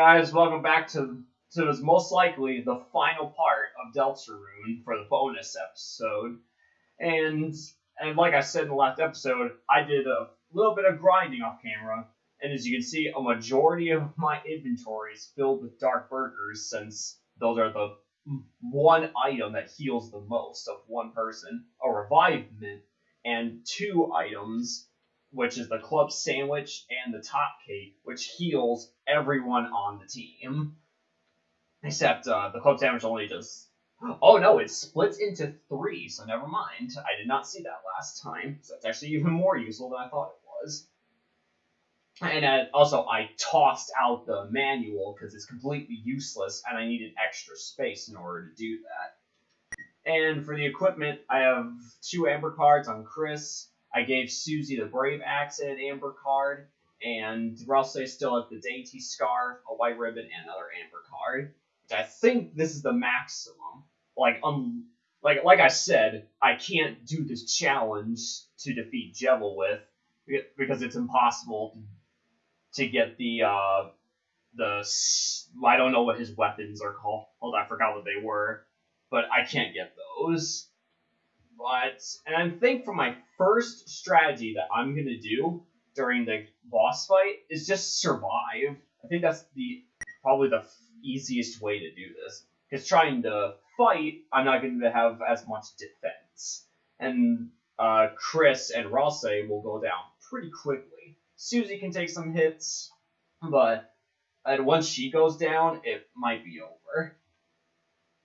guys, welcome back to to this most likely the final part of Deltarune for the bonus episode. And and like I said in the last episode, I did a little bit of grinding off camera, and as you can see, a majority of my inventory is filled with dark burgers since those are the one item that heals the most of one person, a Revive Mint, and two items which is the club sandwich and the top cake, which heals everyone on the team. Except uh, the club sandwich only does. Oh no, it splits into three, so never mind. I did not see that last time. So that's actually even more useful than I thought it was. And uh, also, I tossed out the manual because it's completely useless, and I needed extra space in order to do that. And for the equipment, I have two amber cards on Kris, I gave Susie the Brave Accent amber card, and Ralsei still has the Dainty Scarf, a white ribbon, and another amber card. I think this is the maximum. Like um, like like I said, I can't do this challenge to defeat Jevil with because it's impossible to get the uh the I don't know what his weapons are called. Hold on, I forgot what they were, but I can't get those. But and I think for my first strategy that I'm gonna do during the boss fight is just survive. I think that's the probably the easiest way to do this. Because trying to fight, I'm not going to have as much defense, and uh, Kris and Ralsei will go down pretty quickly. Susie can take some hits, but and once she goes down, it might be over.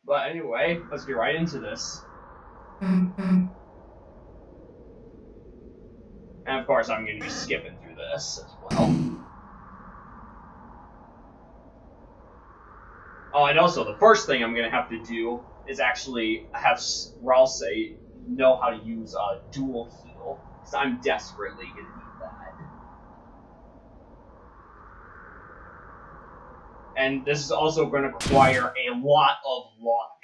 But anyway, let's get right into this. Mm-hmm. And of course, I'm going to be skipping through this as well. Oh, and also, the first thing I'm going to have to do is actually have Ralsei know how to use a dual heal, because I'm desperately going to need that. And this is also going to require a lot of luck.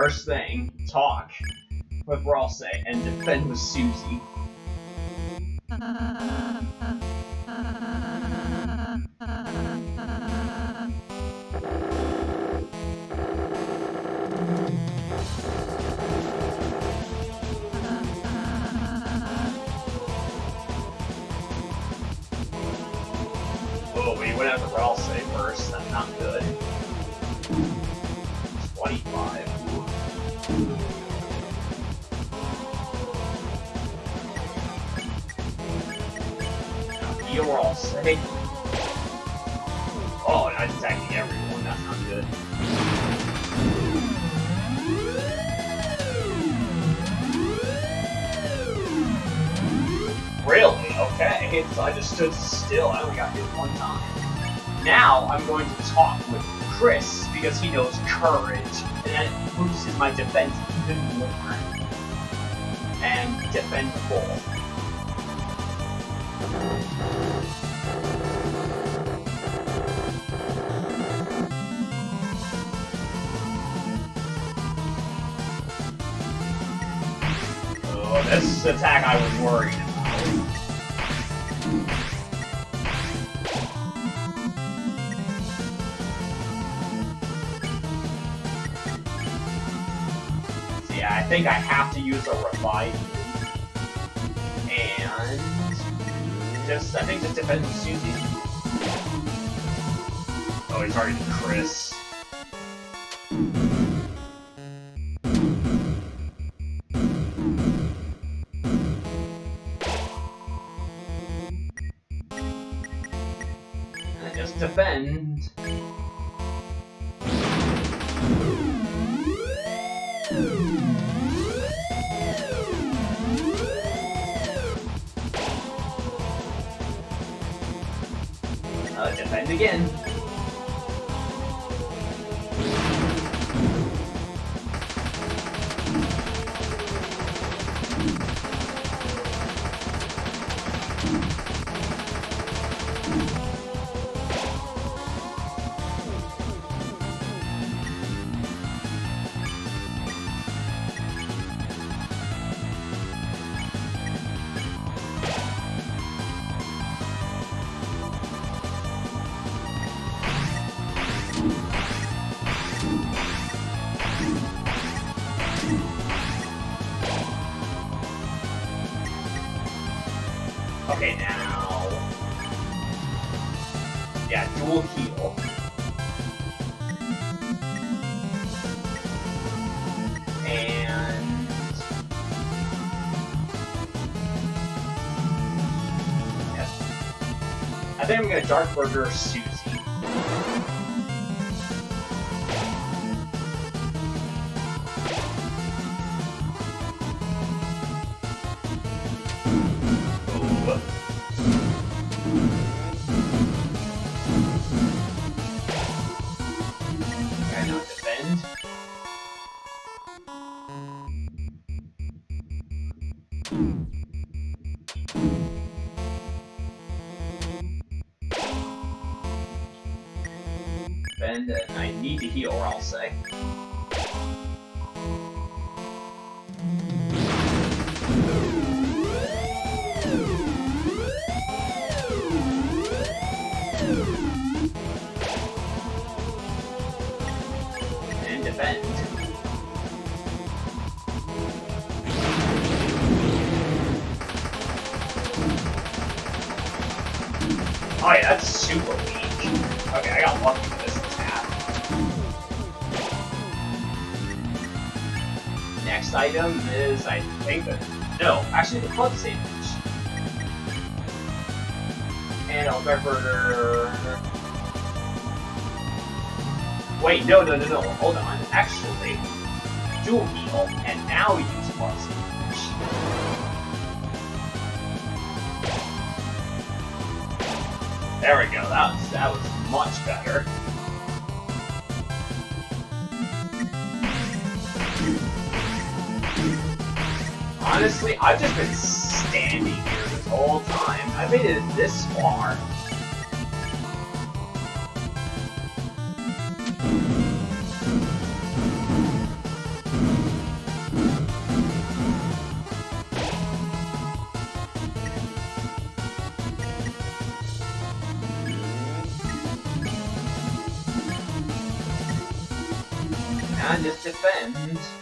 First thing, talk with Ralsei and defend with Susie. Oh, we went after Ralsei first, that's not good. 25. You're all safe. Oh, I'm attacking everyone. That's not good. Really? Okay. So I just stood still. I only got hit one time. Now I'm going to talk with Kris because he knows courage, and my defense even more. And defend full. Oh, this attack I was worried Yeah, I think I have to use a revive. And just, I think just depends on Susie. Oh, he's already Kris. And just defend. Defend again. Think I'm gonna Dark Burger Susie. Ooh. And I need to heal, or Ralsei. And defend. Oh yeah, that's super weak. Okay, I got lucky Next item is, I think. No, actually the club sandwich. And I'll Burger... Wait, no, no, no, no, hold on. Actually, dual heal, and now use club sandwich. There we go. That was that was much better. Honestly, I've just been standing here this whole time. I made it this far. And just defend.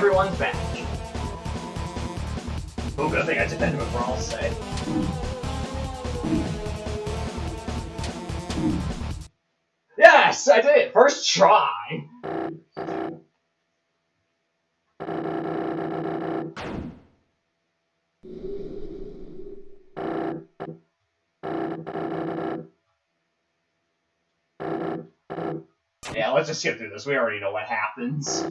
Everyone's back. Oh, good thing I defended before Ralsei. Yes, I did it! First try! Yeah, let's just skip through this. We already know what happens.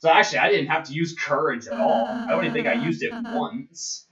So actually, I didn't have to use courage at all. I don't even think I used it once.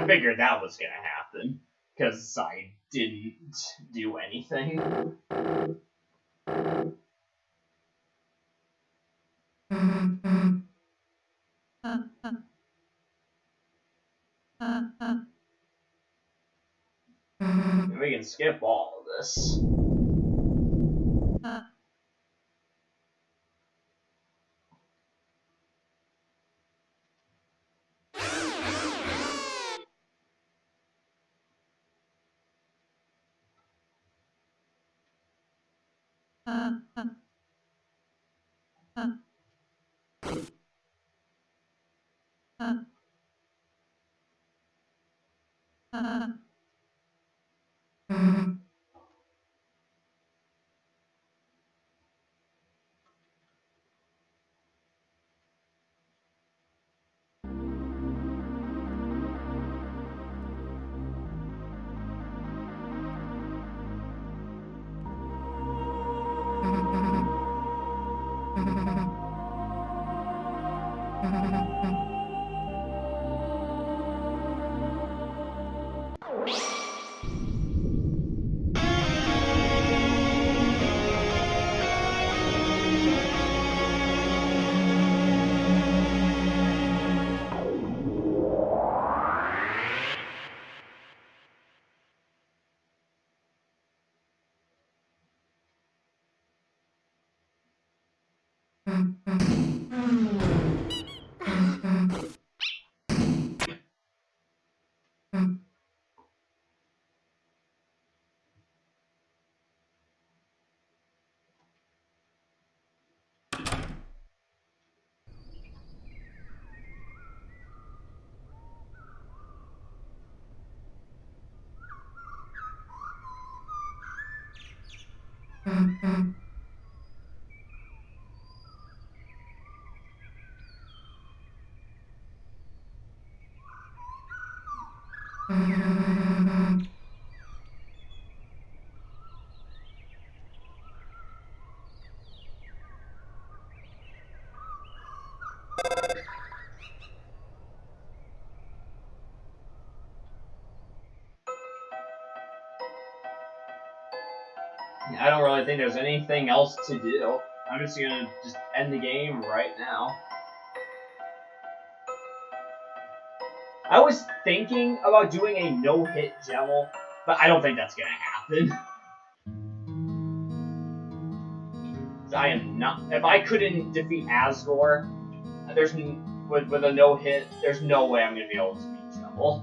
I figured that was gonna happen because I didn't do anything. we can skip all of this. Uh-huh. Mm-hmm. I don't really think there's anything else to do. I'm just gonna just end the game right now. I was thinking about doing a no-hit Jevil, but I don't think that's gonna happen. I am not. If I couldn't defeat Asgore, there's with with a no-hit, there's no way I'm gonna be able to beat Jevil.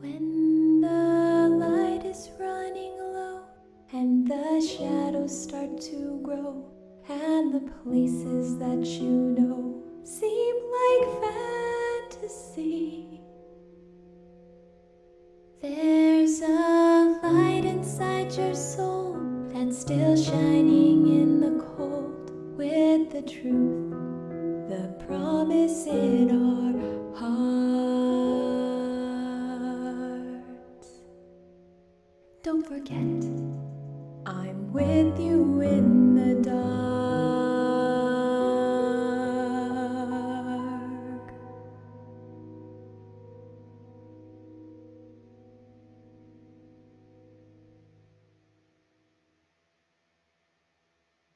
When the light is running low and the shadows start to grow, and the places that you know don't forget, I'm with you in the dark.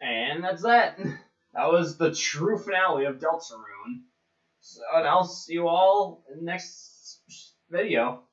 And that's that. That was the true finale of Deltarune. So, and I'll see you all in the next video.